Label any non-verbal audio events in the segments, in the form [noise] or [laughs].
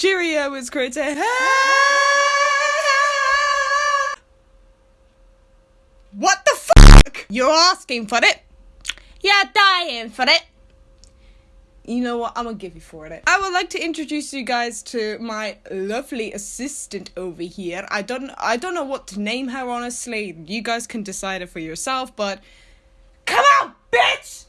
Cheerio, it's great to What the fuck? You're asking for it? You're dying for it? You know what? I'm gonna give you for it. I would like to introduce you guys to my lovely assistant over here. I don't I don't know what to name her honestly. You guys can decide it for yourself, but come on, bitch!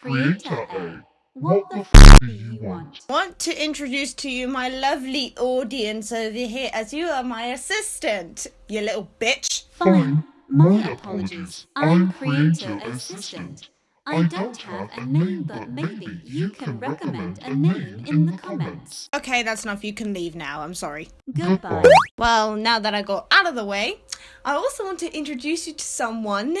Creator A, what the f do you want? I want to introduce to you my lovely audience over here as you are my assistant, you little bitch. Fine, my apologies. I'm Creator Assistant. I don't have a name, but maybe you can recommend a name in the comments. Okay, that's enough. You can leave now. I'm sorry. Goodbye. Well, now that I got out of the way, I also want to introduce you to someone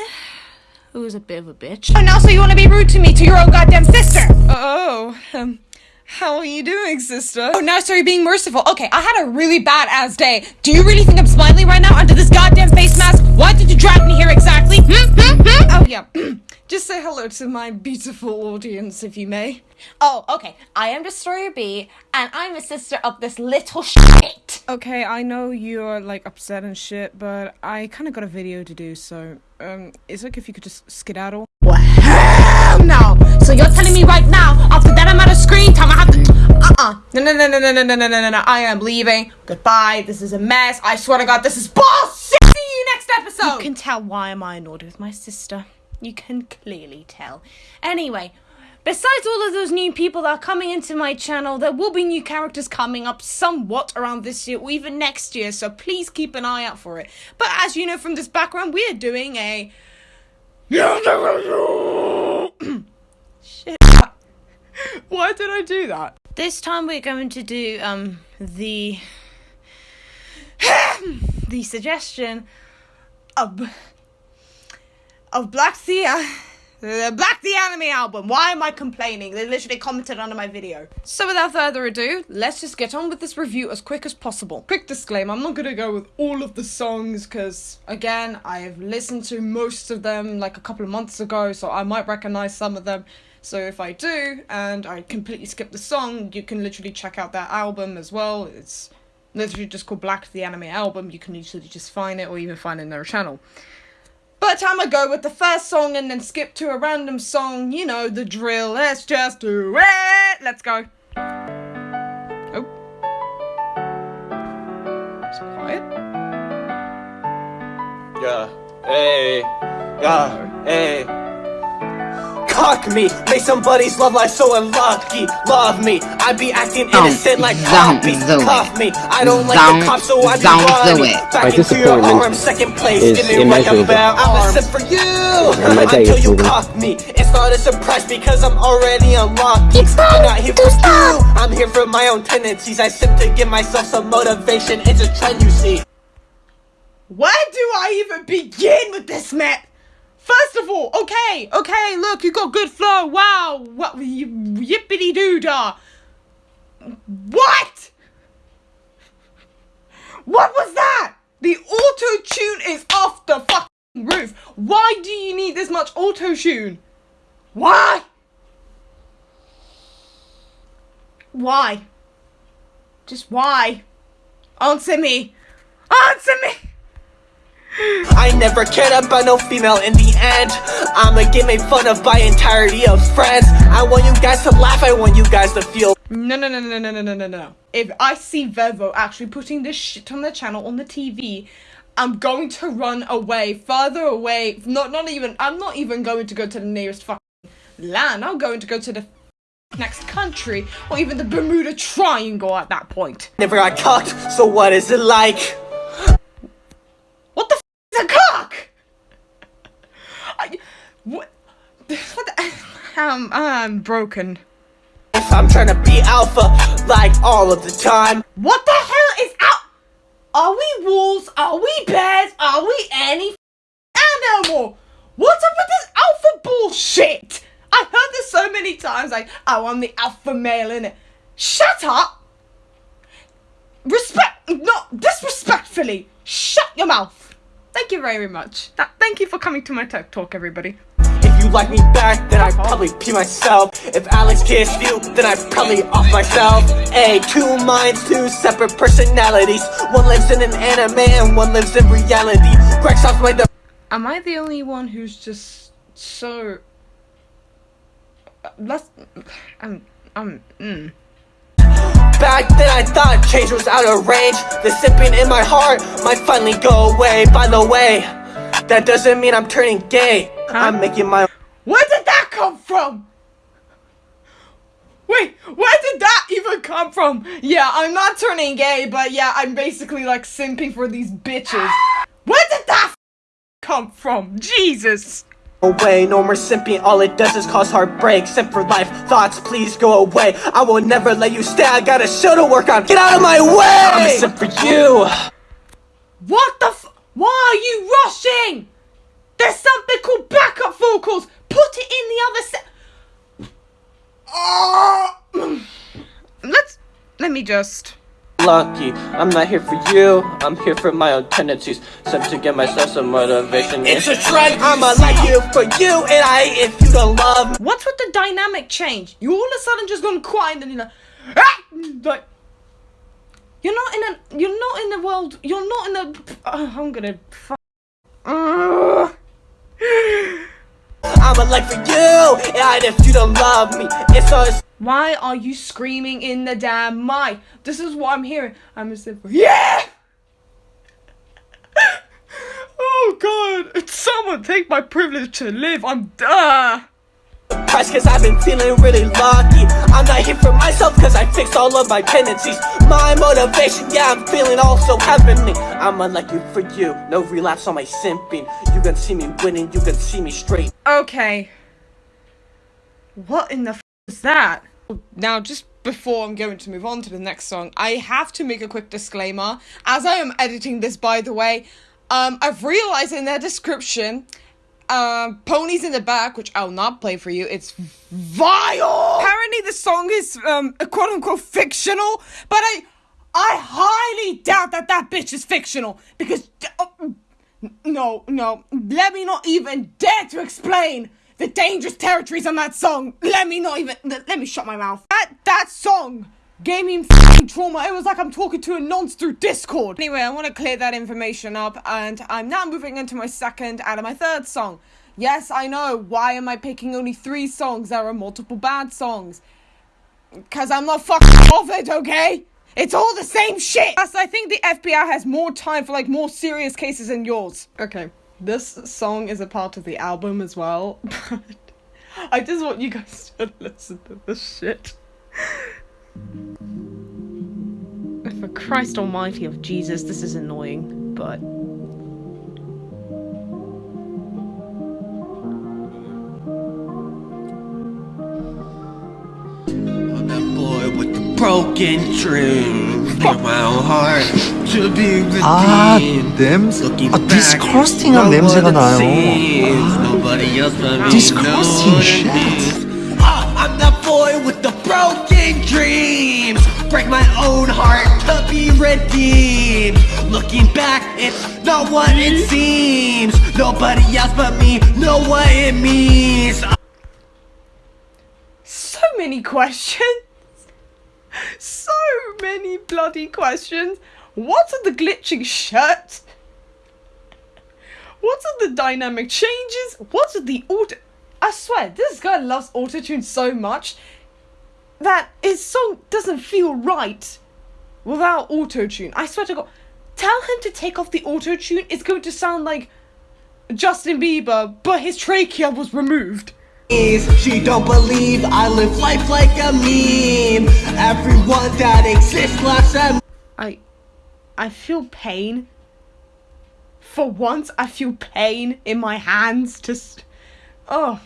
who's a bit of a bitch. Oh, now so you want to be rude to me, to your own goddamn sister? Oh, um, how are you doing, sister? Oh, now so you're being merciful. Okay, I had a really bad ass day. Do you really think I'm smiling right now under this goddamn face mask? Why did you drag me here exactly? Hmm? Hmm? Hmm? Oh, yeah. [clears throat] Just say hello to my beautiful audience, if you may. Oh, okay. I am Destroyer B, and I'm a sister of this little shit. Okay, I know you're like upset and shit, but I kind of got a video to do, so um, it's like if you could just skedaddle. Well, hell no! So you're telling me right now, after that amount of screen time, I have to. Uh-uh. No, no, no, no, no, no, no, no, no, no, no. I am leaving. Goodbye. This is a mess. I swear to God, this is bullshit. See you next episode. You can tell why am I annoyed with my sister. You can clearly tell. Anyway, besides all of those new people that are coming into my channel, there will be new characters coming up somewhat around this year or even next year, so please keep an eye out for it. But as you know from this background, we are doing a. [coughs] Shit. Why did I do that? This time we're going to do um the [coughs] the suggestion of of Black Thea. Uh, the Black the Anime album. Why am I complaining? They literally commented under my video. So without further ado, let's just get on with this review as quick as possible. Quick disclaimer, I'm not gonna go with all of the songs because again, I've listened to most of them like a couple of months ago, so I might recognize some of them. So if I do and I completely skip the song, you can literally check out that album as well. It's literally just called Black the Anime album. You can literally just find it or even find it in their channel. But I'ma go with the first song and then skip to a random song. You know the drill. Let's just do it. Let's go. Oh. It's quiet. Yeah, hey, yeah, hey. Cock me, make somebody's love life so unlucky. Love me, I be acting Don't, innocent like don't coffee. Cuff me, I don't like Don't- the cops, so I be don't running. it. Back into your disappointment arms, second place, is give me like a bell. I'm a sip for you my day until you moving. cock me. It's not a surprise because I'm already unlocked. It's I'm not here for stop. you. I'm here for my own tendencies. I sip to give myself some motivation. It's a trend, you see. Where do I even begin with this map? First of all, okay, okay, look, you got good flow. Wow, what yippity doo dah. What? What was that? The auto tune is off the fucking roof. Why do you need this much auto tune? Why? Why? Just why? Answer me. Answer me. I never cared about no female in the end. I'ma get made fun of by entirety of friends. I want you guys to laugh, I want you guys to feel. No, no, no, no, no, no, no, no, no. If I see Vevo actually putting this shit on the channel on the TV, I'm going to run away, further away. Not, not even. I'm not even going to go to the nearest fucking land. I'm going to go to the next country or even the Bermuda Triangle at that point. Never got cucked, so what is it like? What the f is a cock? I, what? What the, um, I'm broken. If I'm trying to be alpha, like all of the time. What the hell is out? Are we wolves? Are we bears? Are we any f- animal? What's up with this alpha bullshit? I've heard this so many times. Like, oh, I'm the alpha male in it. Shut up. Respect, not disrespectfully. Shut your mouth. Thank you very much. That, thank you for coming to my TED talk, everybody. You like me back, then I'd probably pee myself. If Alex kissed you, then I'd probably off myself. A two minds, two separate personalities. One lives in an anime and one lives in reality. Greg stops my. Am I the only one who's just so? Let's. I'm. I'm. Mm. Back then I thought change was out of range The sipping in my heart might finally go away By the way, that doesn't mean I'm turning gay I'm making my Where did that come from? Wait, where did that even come from? Yeah, I'm not turning gay, but yeah, I'm basically like simping for these bitches. Where did that come from? Jesus! away No more simping, all it does is cause heartbreak Simp for life, thoughts please go away I will never let you stay, I got a show to work on Get out of my way! I'm a simp for you What the f- Why are you rushing? There's something called backup vocals! Put it in the other set- oh. Let's- let me just- lucky. I'm not here for you, I'm here for my own tendencies. Some to give myself some motivation. It's a trend, I'ma like you for you, and I if you don't love. What's with the dynamic change? You all of a sudden just gone quiet and then you're like, ah! like, you're not in a, you're not in the world, you're not in the, uh, I'm gonna, uh. I'ma like for you, and if you don't love me, it's so. Why are you screaming in the damn mic? This is what I'm hearing. I'm a simple. Yeah! [laughs] oh god, someone take my privilege to live. I'm duh. Price cause I've been feeling really lucky. I'm not here for myself cause I fixed all of my tendencies. My motivation, yeah I'm feeling also heavenly. I'm you for you, no relapse on my simping. You can see me winning, you can see me straight. Okay. What in the f is that? Now, just before I'm going to move on to the next song, I have to make a quick disclaimer. As I am editing this, by the way, um, I've realized in their description, um, Ponies in the Back, which I'll not play for you, it's vile! Apparently the song is, um, quote unquote fictional, but I, I highly doubt that that bitch is fictional, because, oh, no, no, let me not even dare to explain the dangerous territories on that song. Let me not even. Let me shut my mouth. That that song gave me trauma. It was like I'm talking to a nonce through Discord. Anyway, I want to clear that information up, and I'm now moving into my second and my third song. Yes, I know. Why am I picking only three songs? There are multiple bad songs. Cause I'm not fucking it, okay? It's all the same shit. Plus, I think the FBI has more time for like more serious cases than yours. Okay. This song is a part of the album as well, [laughs] but I just want you guys to listen to this shit. [laughs] For Christ almighty of Jesus, this is annoying, but... I'm that boy with the broken dream my heart to be 아, 냄새. 아, 디스커스팅한 냄새가 나요. 디스커스팅 shit. My own heart to be redeemed Looking back, it's not what it mm-hmm. seems Nobody else but me know what it means So many questions so many bloody questions. What are the glitching shirts? What are the dynamic changes? What are the auto? I swear, this guy loves autotune so much that his song doesn't feel right without autotune. I swear to God, tell him to take off the autotune. It's going to sound like Justin Bieber, but his trachea was removed. She don't believe I live life like a meme Everyone that exists laughs at I... I feel pain. For once, I feel pain in my hands to... Oh,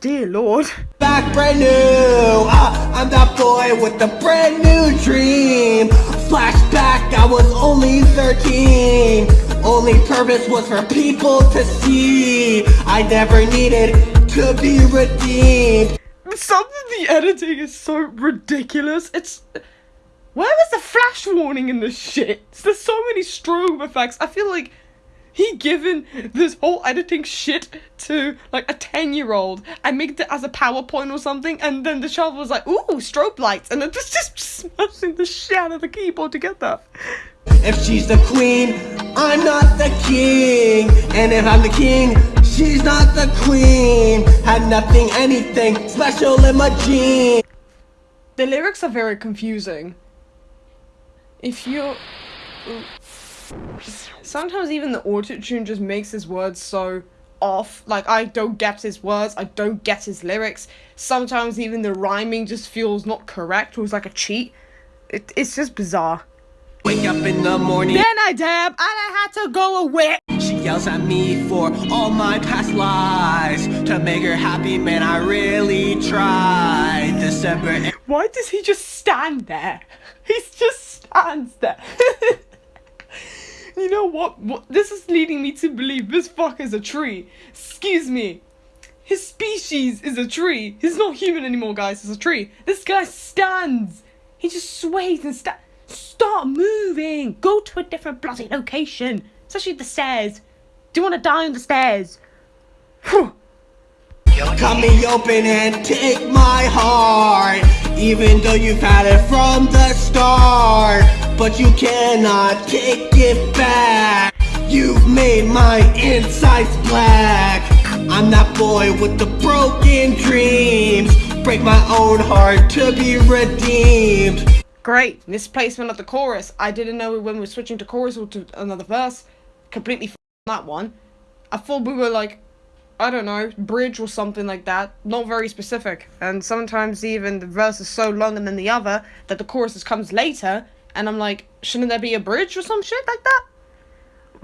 dear lord. Back brand new, uh, I'm that boy with a brand new dream Flashback, I was only 13 Only purpose was for people to see I never needed to be redeemed. Some of the editing is so ridiculous. It's. Where was the flash warning in this shit? There's so many strobe effects. I feel like he given this whole editing shit to like a 10 year old and made it as a PowerPoint or something, and then the child was like, ooh, strobe lights, and then just, just smashing the shit out of the keyboard to get that. If she's the queen, I'm not the king. And if I'm the king, she's not the queen. Had nothing, anything special in my jeans. The lyrics are very confusing. If you. Sometimes even the autotune just makes his words so off. Like, I don't get his words, I don't get his lyrics. Sometimes even the rhyming just feels not correct, or it's like a cheat. It, it's just bizarre. Wake up in the morning. Then I dab, and I had to go away. She yells at me for all my past lies. To make her happy, man, I really tried. December. Why does he just stand there? [laughs] He just stands there. [laughs] you know what? what? This is leading me to believe this fuck is a tree. Excuse me. His species is a tree. He's not human anymore, guys. It's a tree. This guy stands. He just sways and stands. Start moving. Go to a different bloody location. Especially the stairs. Do you want to die on the stairs? Phew. Cut me open and take my heart Even though you've had it from the start But you cannot take it back You've made my insides black I'm that boy with the broken dreams Break my own heart to be redeemed Great. Misplacement of the chorus. I didn't know when we were switching to chorus or to another verse. Completely that one. I thought we were like I don't know, bridge or something like that. Not very specific. And sometimes even the verse is so long and then the other that the chorus comes later. And I'm like, shouldn't there be a bridge or some shit like that?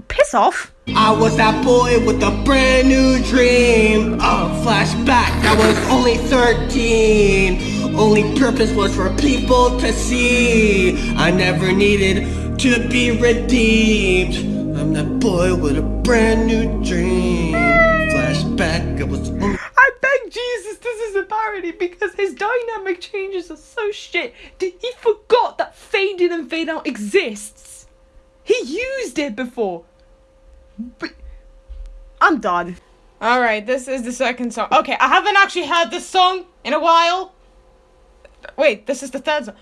Piss off. I was that boy with a brand new dream. A flashback, I was only 13 Only purpose was for people to see. I never needed to be redeemed. I'm that boy with a brand new dream is a parody because his dynamic changes are so shit. Did he forgot that fade in and fade out exists? He used it before. But I'm done. All right, this is the second song. Okay, I haven't actually heard this song in a while. Wait, this is the third song.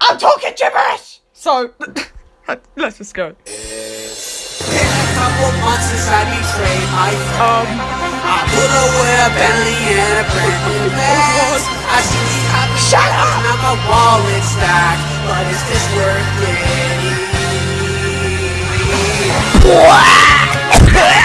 I'm talking gibberish. So [coughs] let's just go. couple months since I betrayed my friend Um, I put away a Bentley and a brand new Benz I see these happy Shut up! Now my wallet's stacked But is this worth it? [laughs]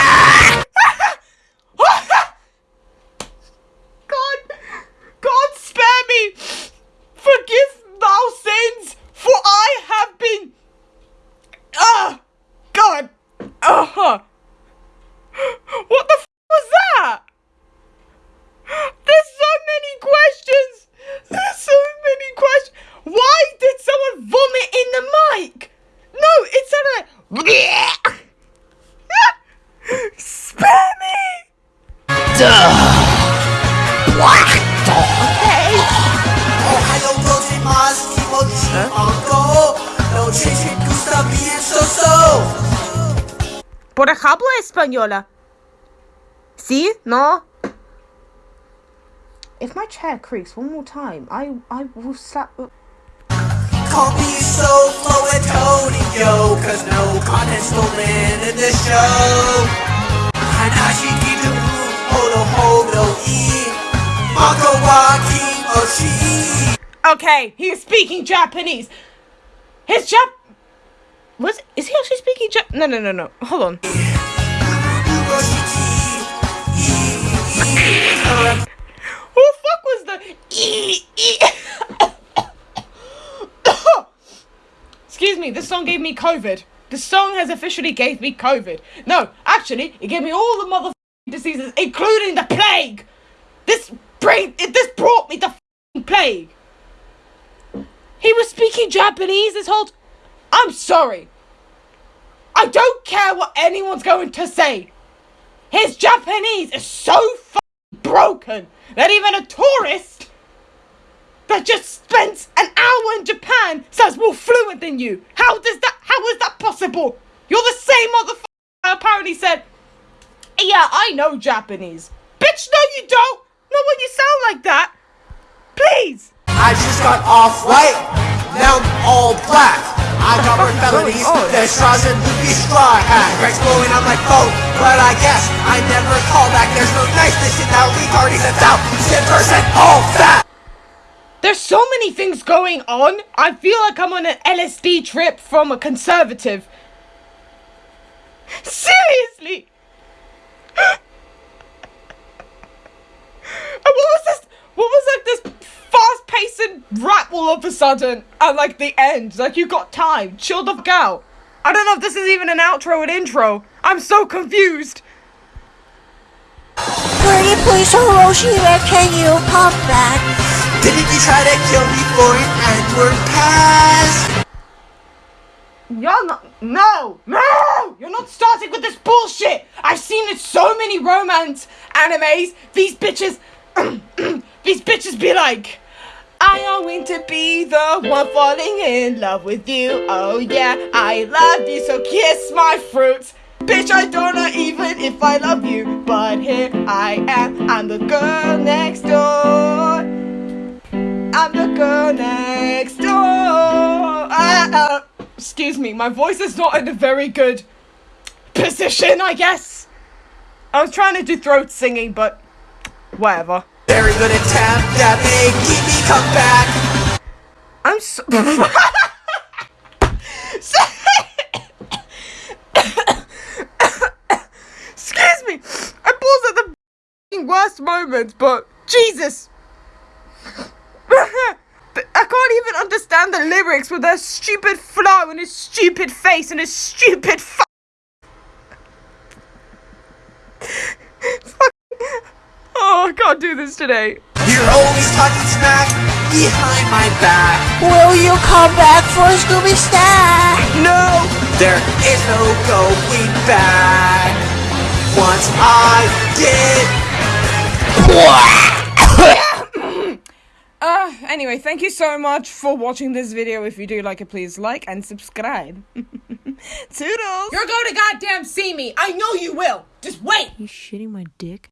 Por ejemplo, española. See? No? If my chair creaks one more time, I I will slap. Call me so flow Antonio Cause no content stolen in this show Hanashi Kidaru Hodo Hodo E Oshi Okay, he is speaking Japanese. His Jap. Was is he actually speaking Jap? No, no, no, no. Hold on. Who the fuck was the e e? Excuse me. This song gave me COVID. This song has officially gave me COVID. No, actually, it gave me all the mother diseases, including the plague. This bring. This brought me the plague. He was speaking Japanese this whole. I'm sorry. I don't care what anyone's going to say. His Japanese is so broken that even a tourist that just spent an hour in Japan sounds more fluent than you. How does that? How is that possible? You're the same motherfucker apparently said, Yeah, I know Japanese. Bitch, no, you don't. Not when you sound like that. Please. I just got off white, now I'm all black. I got more felonies oh, than straws and Luffy straw hat. Greg's blowing on my phone, but I guess I never call back. There's no niceness in that retard. He's a thousand percent all fat. There's so many things going on. I feel like I'm on an LSD trip from a conservative. Seriously. And what was this? What was like this fast-paced rap all of a sudden at like the end? Like you got time. Chill the fuck out. I don't know if this is even an outro and intro. I'm so confused. Pretty please, Hiroshima, can you come back? Didn't you try to kill me for an N-word pass? Y'all not, no, no! You're not starting with this bullshit! I've seen it so many romance animes. These bitches, [clears throat] these bitches be like, I am going to be the one falling in love with you. Oh yeah, I love you, so kiss my fruits. Bitch, I don't know even if I love you, but here I am. I'm the girl next door. I'm the girl next door. Ah, ah. excuse me, my voice is not in a very good position, I guess. I was trying to do throat singing, but whatever. Very good attempt at me come back. I'm so. [laughs] Excuse me. I paused at the worst moments, but Jesus. [laughs] I can't even understand the lyrics with their stupid flow and his stupid face and his stupid f- [laughs] Fuck. Oh, I can't do this today. You're always talking smack behind my back. Will you come back for Scooby Snack? No, there is no going back. Once I did. [coughs] Uh, anyway, thank you so much for watching this video. If you do like it, please like and subscribe. [laughs] Toodles! You're going to goddamn see me. I know you will. Just wait. You shitting my dick?